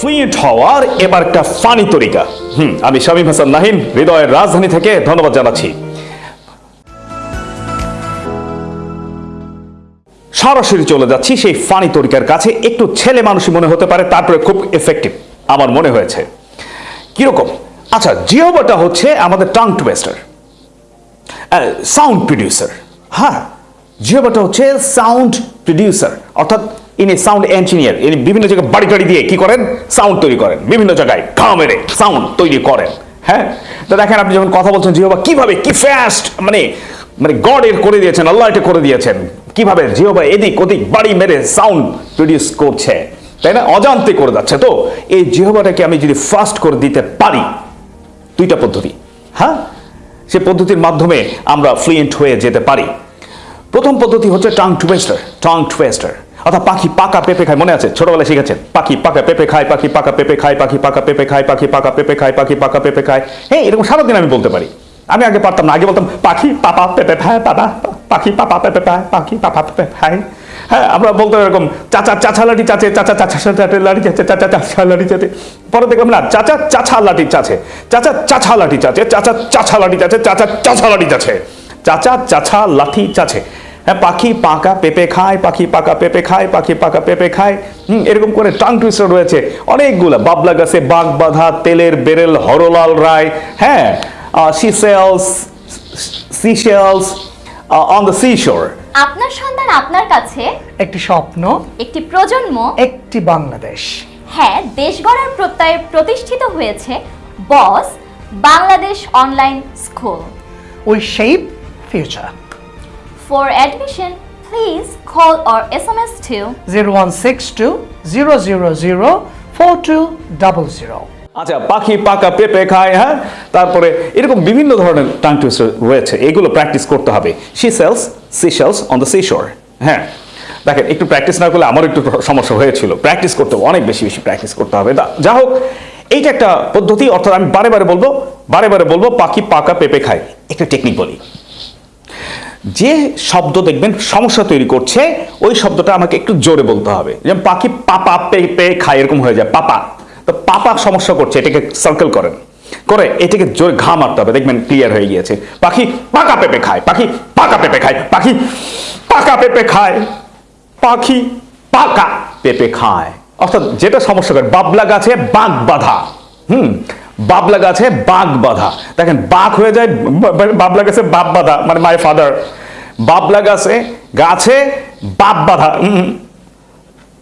Fluent হওয়ার এবার একটা ফানি তরিকা। হুম, আমি শামীম হাসান নাহিন, হৃদয়ের রাজধানী থেকে ধন্যবাদ জানাচ্ছি। সরাসরি চলে যাচ্ছি সেই ফানি তরিকার কাছে। একটু ছেলে মানুষই মনে হতে পারে, তারপরে খুব এফেক্টিভ আমার মনে হয়েছে। কীরকম? আচ্ছা জিওবাটা হচ্ছে আমাদের টাং টুয়েস্টার সাউন্ড প্রডিউসার হ্যাঁ জিওবাটা হচ্ছে সাউন্ড প্রডিউসার অর্থাৎ ইনি সাউন্ড ইঞ্জিনিয়ার ইনি বিভিন্ন জায়গায় বাড়ি টাড়ি দিয়ে কি করেন? সাউন্ড তৈরি করেন। বিভিন্ন জায়গায় ঘা মেরে সাউন্ড তৈরি করেন। হ্যাঁ? তো দেখেন আপনি যখন কথা বলছেন জিওবা কীভাবে, কি ফাস্ট মানে মানে গড এর করে দিয়েছেন, আল্লাহ এটা করে দিয়েছেন, কীভাবে জিওবা এদিক ওদিক বাড়ি মেরে সাউন্ড প্রডিউস করছে, তাই না? অজান্তে করে যাচ্ছে। তো এই জিহবাটাকে আমি যদি ফাস্ট করে দিতে পারি, দুইটা পদ্ধতি হ্যাঁ? সে পদ্ধতির মাধ্যমে আমরা ফ্লুয়েন্ট হয়ে যেতে পারি। প্রথম পদ্ধতি হচ্ছে টাং টুয়েস্টার টাং টুয়েস্টার অর্থাৎ পাখি পাকা পেঁপে খায়, মনে আছে? ছোটবেলায় শিখেছেন? পাখি পাকা পেঁপে খায়, পাখি পাকা পেঁপে খায়, পাখি পাকা পেঁপে খায়, পাখি পাকা পেঁপে খায়, পাখি পাকা পেঁপে খায়। হ্যাঁ এরকম সারাদিন আমি বলতে পারি। আমি আগে পারতাম না, আগে বলতাম, পাখি পাপা পেঁপে খায়, পাপা, পাখি পাপা পেঁপে খায়, পাখি পাপা পেঁপে খায়। হ্যাঁ আমরা বলতে এরকম, চাচা চাচা লাঠি চাচে, চাচা চাচা চাচা লাঠি চাচে, চাচা চাচা লাঠি চাচে। পরে দেখলাম, না, চাচা চাচা লাঠি চাচে, চাচা চাচা লাঠি চাচে, চাচা চাচা লাঠি চাচে, চাচা চাচা লাঠি চাচে, চাচা চাচা লাঠি চাচে। হ্যাঁ পাখি পাকা পেঁপে খায় পাখি পাকা পেঁপে খায় পাখি পাকা পেঁপে খায়। হুম, এরকম করে টাং টুইস্টার রয়েছে। অনেকগুলো বাবলা গাছে বাঘ বাঁধা তেলের বেরেল হরলাল রায় হ্যাঁ she sells sea shells on the sea shore আপনার সন্তান আপনার কাছে? একটি স্বপ্ন একটি প্রজন্ম? একটি বাংলাদেশ। হ্যাঁ দেশ গড়ার প্রত্যয়ে প্রতিষ্ঠিত হয়েছে boss Bangladesh online school we shape future for admission please call or S M S two zero one six two zero zero zero four two double zero আচ্ছা পাখি পাকা পেঁপে খায় হ্যাঁ? তারপরে এরকম বিভিন্ন ধরনের টাং টুইস্টার রয়েছে এগুলো প্র্যাকটিস করতে হবে। She sells sea shells on the sea shore হ্যাঁ? দেখেন একটু প্র্যাকটিস না করলে আমার একটু সমস্যা হয়েছিল। প্র্যাকটিস করতে হবে অনেক বেশি বেশি প্র্যাকটিস করতে হবে। দা- যা হোক এইটা একটা পদ্ধতি অর্থাৎ আমি বারে বারে বলব বারে বারে বলব পাখি পাকা পেঁপে খায়। একটা টেকনিক বলি। যে শব্দ দেখবেন সমস্যা তৈরি করছে, ওই শব্দটা আমাকে একটু জোরে বলতে হবে। যেমন পাখি পাপা পেঁপে খায়, এরকম হয়ে যায়, পাপা। তো পাপা সমস্যা করছে, এটাকে সার্কেল করেন। করে এটাকে জোরে ঘা মারতে হবে, দেখবেন ক্লিয়ার হয়ে গিয়েছে। পাখি পাকা পেঁপে খায়, পাখি পাকা পেঁপে খায়, পাখি পাকা পেঁপে খায়, পাখি পাকা পেঁপে খায়। অর্থাৎ যেটা সমস্যা করে, বাবলা গাছে বাঘ বাঁধা। হুম বাবলা গাছে বাঘ বাঁধা। দেখেন, বাঘ হয়ে যায় বা- বাবলা গাছে বাপ বাঁধা মানে মাই ফাদার বাবলা গাছে গাছে বাপ বাঁধা।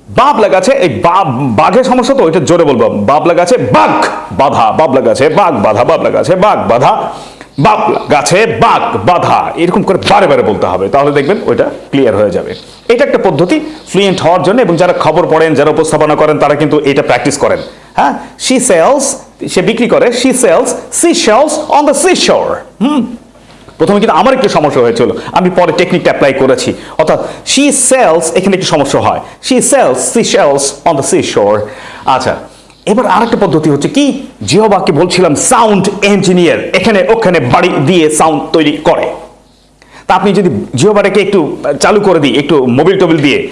বাবলা গাছে এই বাঘের সমস্যা তো ওইটা জোরে বলব। বাবলা গাছে বাঘ বাধা। বাবলা গাছে বাঘ বাধা বাবলা গাছে বাঘ বাধা। বাবলা গাছে বাঘ বাধা। এরকম করে বারে বারে বলতে হবে। তাহলে দেখবেন ওইটা ক্লিয়ার হয়ে যাবে। এটা একটা পদ্ধতি ফ্লুয়েন্ট হওয়ার জন্য, এবং যারা খবর পড়েন, যারা উপস্থাপনা করেন, তারা কিন্তু এটা প্র্যাকটিস করেন। হ্যাঁ? সি সেলস সে বিক্রি করে she sells sea shells on the sea shore হুম। প্রথমে কিন্তু আমার একটু সমস্যা হয়েছিল। আমি পরে টেকনিকটা অ্যাপ্লাই করেছি। অর্থাৎ শি সেলস এখানে একটু সমস্যা হয়। She sells sea shells on the sea shore আচ্ছা এবার আরেকটা পদ্ধতি হচ্ছে কি? জিহবাকে বলছিলাম সাউন্ড ইঞ্জিনিয়ার এখানে, ওখানে বাড়ি দিয়ে সাউন্ড তৈরি করে। তা আপনি যদি জিওবাটাকে একটু চালু করে দিই, একটু মোবিল টোবিল দিয়ে।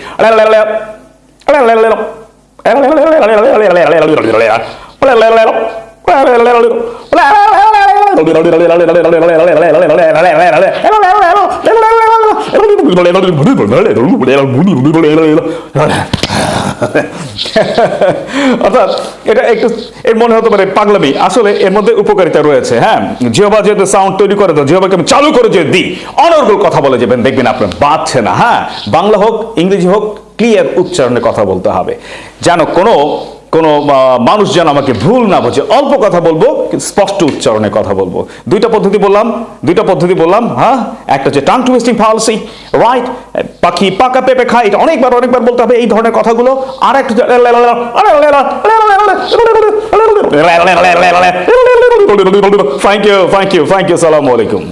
অর্থাৎ এটা একটু এর মনে হতে পারে পাগলামি। আসলে এর মধ্যে উপকারিতা রয়েছে হ্যাঁ? জিওবা যেহেতু সাউন্ড তৈরি করে, তো জিওবাকে আমি চালু করে যে দিই অনর্গল কথা বলে যাবেন, দেখবেন আপনার বাঁচছে না হ্যাঁ? বাংলা হোক, ইংরেজি হোক ক্লিয়ার উচ্চারণে কথা বলতে হবে। যেন কোনো কোনো মানুষ যেন আমাকে ভুল না বোঝে অল্প কথা বলব স্পষ্ট উচ্চারণে কথা বলব দুইটা পদ্ধতি বললাম দুইটা পদ্ধতি বললাম হ্যাঁ একটা হচ্ছে টাং টুইস্টিং ফালসি রাইট পাখি পাকা পেঁপে খায় এটা অনেকবার অনেকবার বলতে হবে এই ধরনের কথাগুলো আর একটা thank you thank you thank you সালামু আলাইকুম